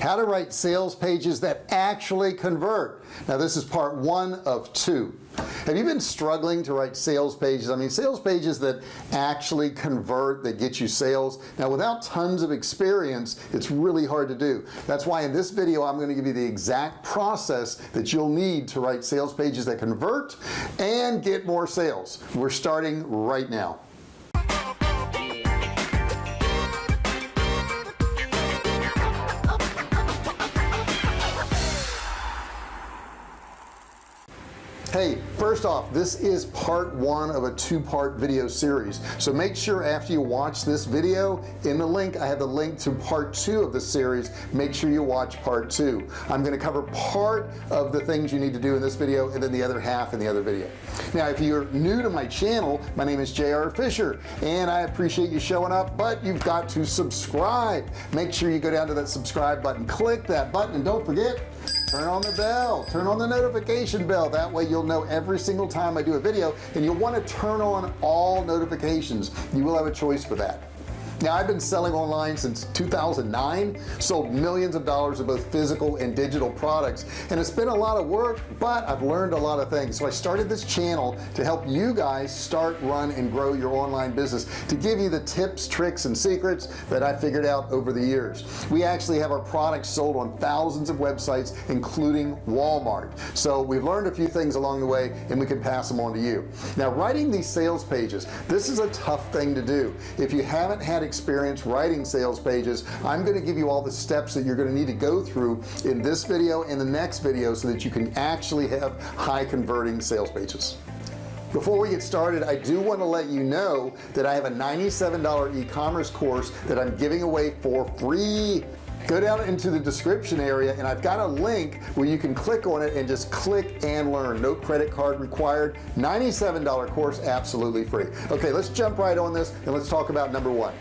how to write sales pages that actually convert. Now this is part one of two. Have you been struggling to write sales pages? I mean sales pages that actually convert that get you sales. Now without tons of experience it's really hard to do. That's why in this video I'm going to give you the exact process that you'll need to write sales pages that convert and get more sales. We're starting right now hey first off this is part one of a two-part video series. So make sure after you watch this video in the link I have the link to part two of the series make sure you watch part two. I'm going to cover part of the things you need to do in this video and then the other half in the other video. Now if you're new to my channel my name is JR Fisher and I appreciate you showing up but you've got to subscribe. Make sure you go down to that subscribe button. Click that button and don't forget turn on the bell. Turn on the notification bell. That way you'll know every single time I do a video and you'll want to turn on all notifications. You will have a choice for that now I've been selling online since 2009 sold millions of dollars of both physical and digital products and it's been a lot of work but I've learned a lot of things. So I started this channel to help you guys start run and grow your online business to give you the tips tricks and secrets that I figured out over the years. We actually have our products sold on thousands of websites including Walmart. So we've learned a few things along the way and we can pass them on to you. Now writing these sales pages this is a tough thing to do. If you haven't had experience writing sales pages I'm going to give you all the steps that you're going to need to go through in this video and the next video so that you can actually have high converting sales pages. Before we get started I do want to let you know that I have a $97 e-commerce course that I'm giving away for free go down into the description area and I've got a link where you can click on it and just click and learn. No credit card required. $97 course absolutely free. Okay let's jump right on this and let's talk about number one.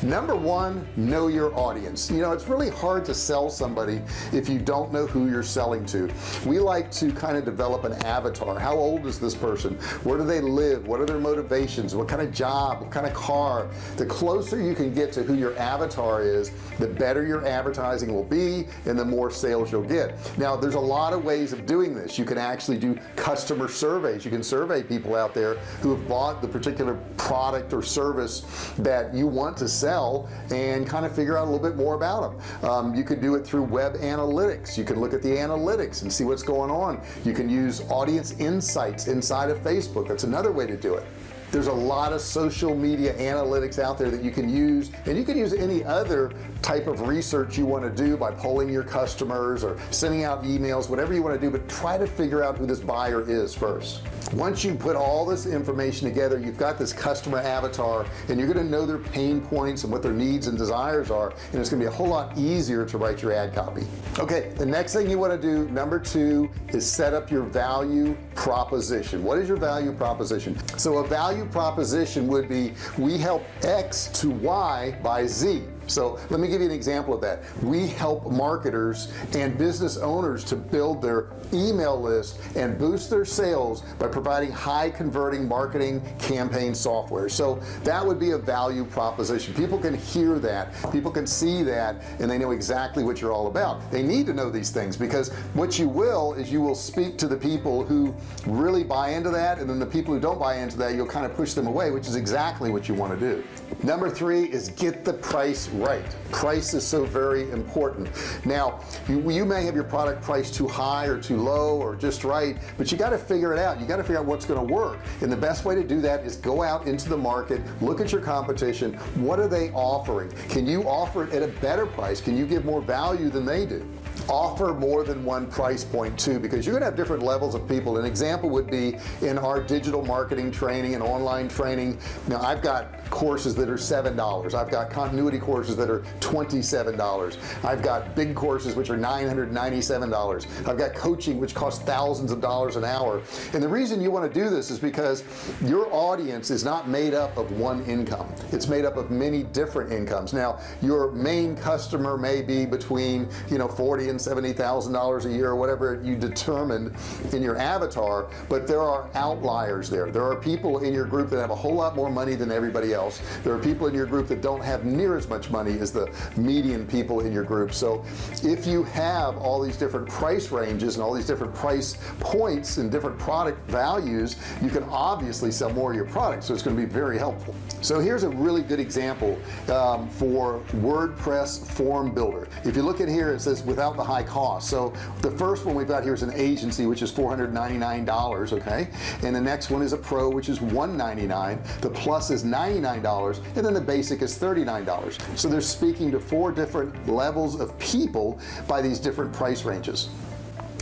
Number one know your audience. You know it's really hard to sell somebody if you don't know who you're selling to. We like to kind of develop an avatar. How old is this person? Where do they live? What are their motivations? What kind of job? What kind of car? The closer you can get to who your avatar is the better your advertising will be and the more sales you'll get. Now there's a lot of ways of doing this. You can actually do customer surveys. You can survey people out there who have bought the particular product or service that you want to sell and kind of figure out a little bit more about them um, you could do it through web analytics. You can look at the analytics and see what's going on. You can use audience insights inside of Facebook. That's another way to do it there's a lot of social media analytics out there that you can use and you can use any other type of research you want to do by polling your customers or sending out emails whatever you want to do but try to figure out who this buyer is first. Once you put all this information together you've got this customer avatar and you're going to know their pain points and what their needs and desires are and it's gonna be a whole lot easier to write your ad copy. Okay the next thing you want to do number two is set up your value proposition. What is your value proposition? So a value proposition would be we help X to Y by Z so let me give you an example of that. We help marketers and business owners to build their email list and boost their sales by providing high converting marketing campaign software. So that would be a value proposition. People can hear that. People can see that and they know exactly what you're all about. They need to know these things because what you will is you will speak to the people who really buy into that and then the people who don't buy into that you'll kind of push them away which is exactly what you want to do. Number three is get the price right. Price is so very important. Now you, you may have your product priced too high or too low or just right but you got to figure it out. You got to figure out what's going to work. And the best way to do that is go out into the market look at your competition. What are they offering? Can you offer it at a better price? Can you give more value than they do offer more than one price point too because you're gonna have different levels of people. An example would be in our digital marketing training and online training. Now I've got courses that are seven dollars. I've got continuity courses that are $27 I've got big courses which are $997 I've got coaching which costs thousands of dollars an hour. And the reason you want to do this is because your audience is not made up of one income. It's made up of many different incomes. Now your main customer may be between you know 40 seventy thousand dollars a year or whatever you determined in your avatar but there are outliers there. There are people in your group that have a whole lot more money than everybody else. There are people in your group that don't have near as much money as the median people in your group. So if you have all these different price ranges and all these different price points and different product values you can obviously sell more of your product. So it's going to be very helpful. So here's a really good example um, for WordPress form builder. If you look at here it says without the high cost. So the first one we've got here is an agency which is $499 okay? And the next one is a pro which is 199 the plus is $99 and then the basic is $39 so they're speaking to four different levels of people by these different price ranges.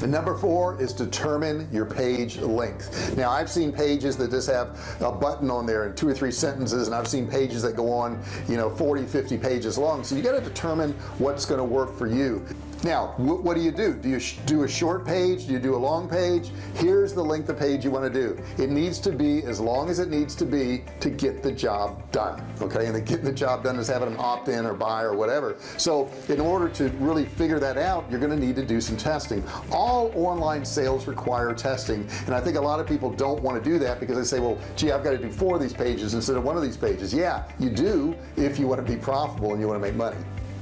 And number four is determine your page length. Now I've seen pages that just have a button on there and two or three sentences and I've seen pages that go on you know 40 50 pages long. So you got to determine what's going to work for you now what do you do? Do you do a short page? Do you do a long page? Here's the length of page you want to do. It needs to be as long as it needs to be to get the job done okay? And the getting the job done is having them opt in or buy or whatever. So in order to really figure that out you're going to need to do some testing. All online sales require testing and I think a lot of people don't want to do that because they say well gee I've got to do four of these pages instead of one of these pages. Yeah you do if you want to be profitable and you want to make money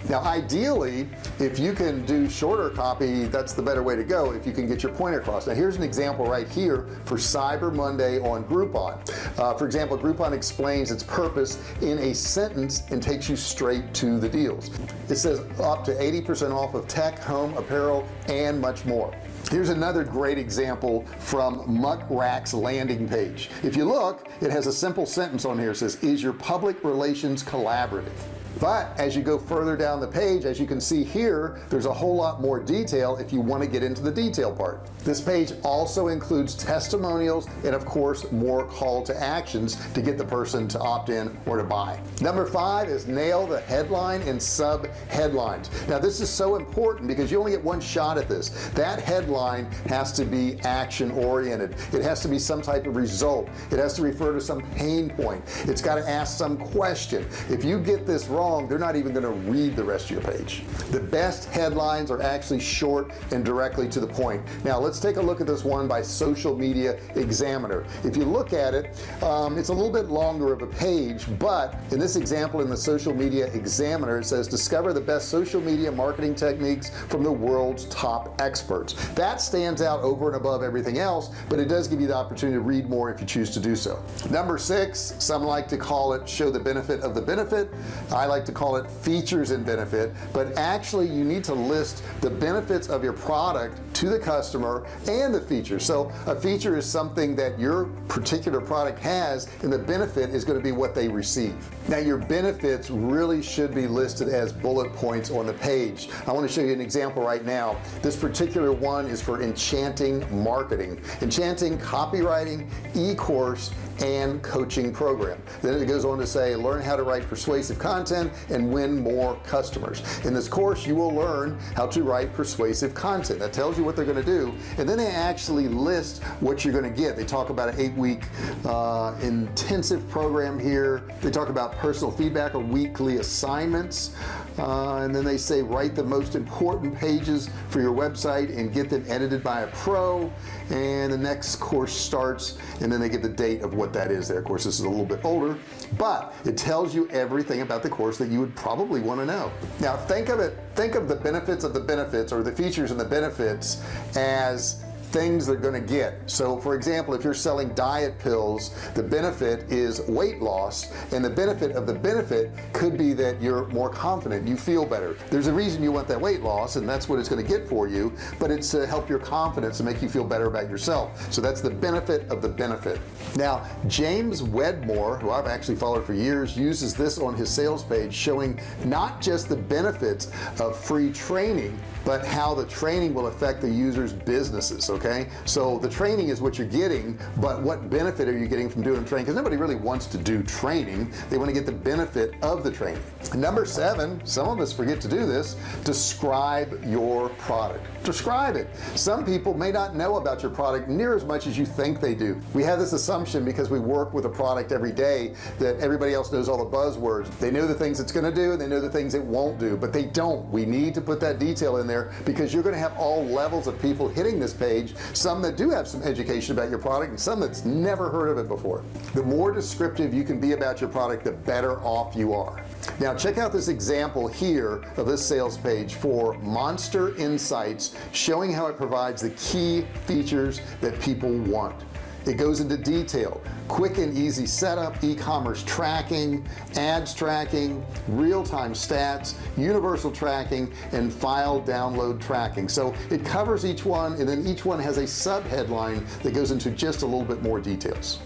now ideally if you can do shorter copy that's the better way to go if you can get your point across. Now here's an example right here for Cyber Monday on Groupon. Uh, for example Groupon explains its purpose in a sentence and takes you straight to the deals. It says up to 80% off of tech home apparel and much more. Here's another great example from Muck Rack's landing page. If you look it has a simple sentence on here. It says is your public relations collaborative but as you go further down the page as you can see here there's a whole lot more detail if you want to get into the detail part. This page also includes testimonials and of course more call to actions to get the person to opt in or to buy. Number five is nail the headline and sub headlines now this is so important because you only get one shot at this. That headline has to be action oriented it has to be some type of result. It has to refer to some pain point. It's got to ask some question. If you get this wrong long they're not even going to read the rest of your page. The best headlines are actually short and directly to the point. Now let's take a look at this one by social media examiner. If you look at it um, it's a little bit longer of a page but in this example in the social media examiner it says discover the best social media marketing techniques from the world's top experts. That stands out over and above everything else but it does give you the opportunity to read more if you choose to do so. Number six some like to call it show the benefit of the benefit. I like to call it features and benefit but actually you need to list the benefits of your product to the customer and the feature so a feature is something that your particular product has and the benefit is going to be what they receive. Now your benefits really should be listed as bullet points on the page. I want to show you an example right now. This particular one is for enchanting marketing. Enchanting copywriting e-course and coaching program. Then it goes on to say learn how to write persuasive content and win more customers. In this course you will learn how to write persuasive content. That tells you what they're going to do and then they actually list what you're going to get. They talk about an eight-week uh, intensive program here. They talk about personal feedback or weekly assignments uh, and then they say write the most important pages for your website and get them edited by a pro. And the next course starts and then they give the date of what that is there. Of course this is a little bit older but it tells you everything about the course that you would probably want to know. Now think of it think of the benefits of the benefits or the features and the benefits as things they're going to get. So for example if you're selling diet pills the benefit is weight loss and the benefit of the benefit could be that you're more confident you feel better. There's a reason you want that weight loss and that's what it's going to get for you but it's to help your confidence and make you feel better about yourself. So that's the benefit of the benefit. Now James Wedmore who I've actually followed for years uses this on his sales page showing not just the benefits of free training but how the training will affect the users businesses okay? So the training is what you're getting but what benefit are you getting from doing training? Because nobody really wants to do training. They want to get the benefit of the training. Number seven some of us forget to do this describe your product. Describe it. Some people may not know about your product near as much as you think they do. We have this assumption because we work with a product every day that everybody else knows all the buzzwords. They know the things it's going to do and they know the things it won't do but they don't. We need to put that detail in there because you're going to have all levels of people hitting this page some that do have some education about your product and some that's never heard of it before. The more descriptive you can be about your product the better off you are. Now check out this example here of this sales page for MonsterInsights showing how it provides the key features that people want it goes into detail. Quick and easy setup e-commerce tracking ads tracking real-time stats universal tracking and file download tracking. So it covers each one and then each one has a sub headline that goes into just a little bit more details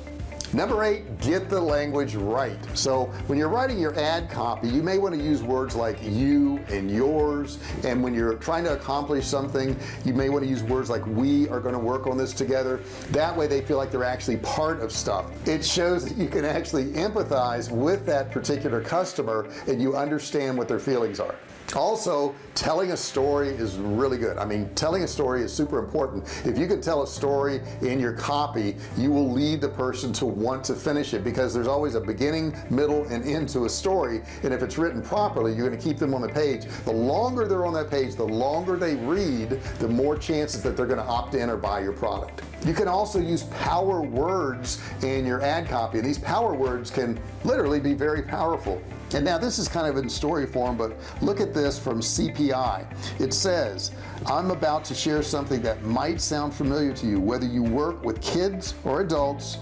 number eight get the language right. So when you're writing your ad copy you may want to use words like you and yours. And when you're trying to accomplish something you may want to use words like we are going to work on this together. That way they feel like they're actually part of stuff. It shows that you can actually empathize with that particular customer and you understand what their feelings are also telling a story is really good. I mean telling a story is super important. If you can tell a story in your copy you will lead the person to want to finish it because there's always a beginning middle and end to a story. And if it's written properly you're going to keep them on the page. The longer they're on that page the longer they read the more chances that they're going to opt in or buy your product. You can also use power words in your ad copy. And these power words can literally be very powerful and now this is kind of in story form but look at this from CPI it says I'm about to share something that might sound familiar to you whether you work with kids or adults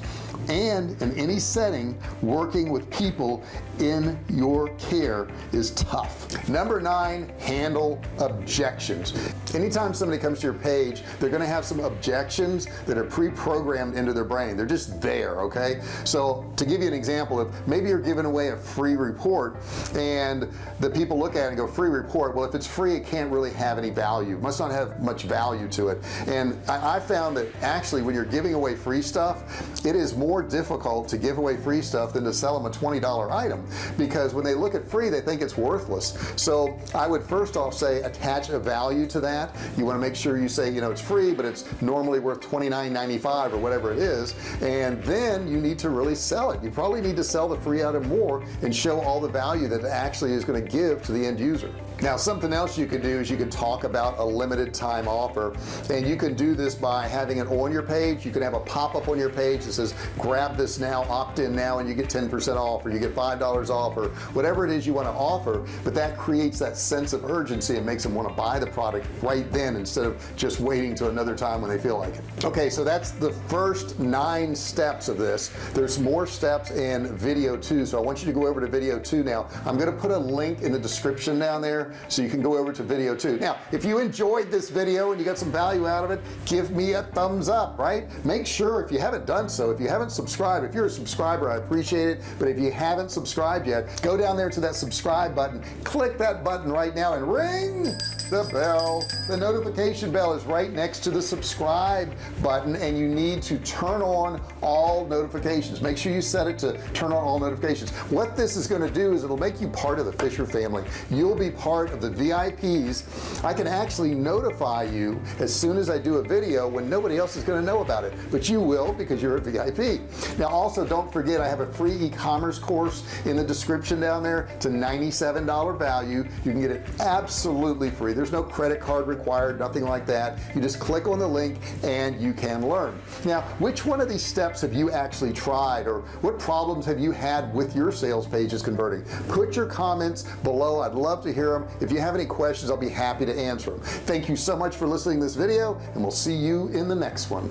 and in any setting working with people in your care is tough. Number nine handle objections. Anytime somebody comes to your page they're gonna have some objections that are pre-programmed into their brain. They're just there okay? So to give you an example of maybe you're giving away a free report and the people look at it and go free report? Well if it's free it can't really have any value. Must not have much value to it. And I, I found that actually when you're giving away free stuff it is more difficult to give away free stuff than to sell them a $20 item because when they look at free they think it's worthless. So I would first off say attach a value to that. You want to make sure you say you know it's free but it's normally worth $29.95 or whatever it is and then you need to really sell it. You probably need to sell the free item more and show all the value that it actually is going to give to the end user now something else you can do is you can talk about a limited time offer. And you can do this by having it on your page. You can have a pop-up on your page that says grab this now opt in now and you get 10% off or you get five dollars off or whatever it is you want to offer. But that creates that sense of urgency. And makes them want to buy the product right then instead of just waiting to another time when they feel like it. Okay so that's the first nine steps of this. There's more steps in video two. So I want you to go over to video two now. I'm going to put a link in the description down so you can go over to video two. Now if you enjoyed this video and you got some value out of it give me a thumbs up right? Make sure if you haven't done so if you haven't subscribed if you're a subscriber I appreciate it. But if you haven't subscribed yet go down there to that subscribe button. Click that button right now and ring the bell. The notification bell is right next to the subscribe button and you need to turn on all notifications. Make sure you set it to turn on all notifications. What this is going to do is it'll make you part of the Fisher family. You'll be part part of the VIPs I can actually notify you as soon as I do a video when nobody else is going to know about it. But you will because you're a VIP now also don't forget I have a free e-commerce course in the description down there. It's a $97 value. You can get it absolutely free. There's no credit card required nothing like that. You just click on the link and you can learn. Now which one of these steps have you actually tried or what problems have you had with your sales pages converting? Put your comments below. I'd love to hear them if you have any questions I'll be happy to answer them. Thank you so much for listening to this video and we'll see you in the next one.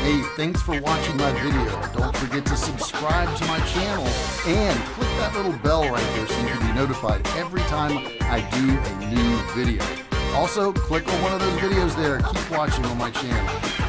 Hey thanks for watching my video. Don't forget to subscribe to my channel and click that little bell right there so you can be notified every time I do a new video. Also click on one of those videos there. Keep watching on my channel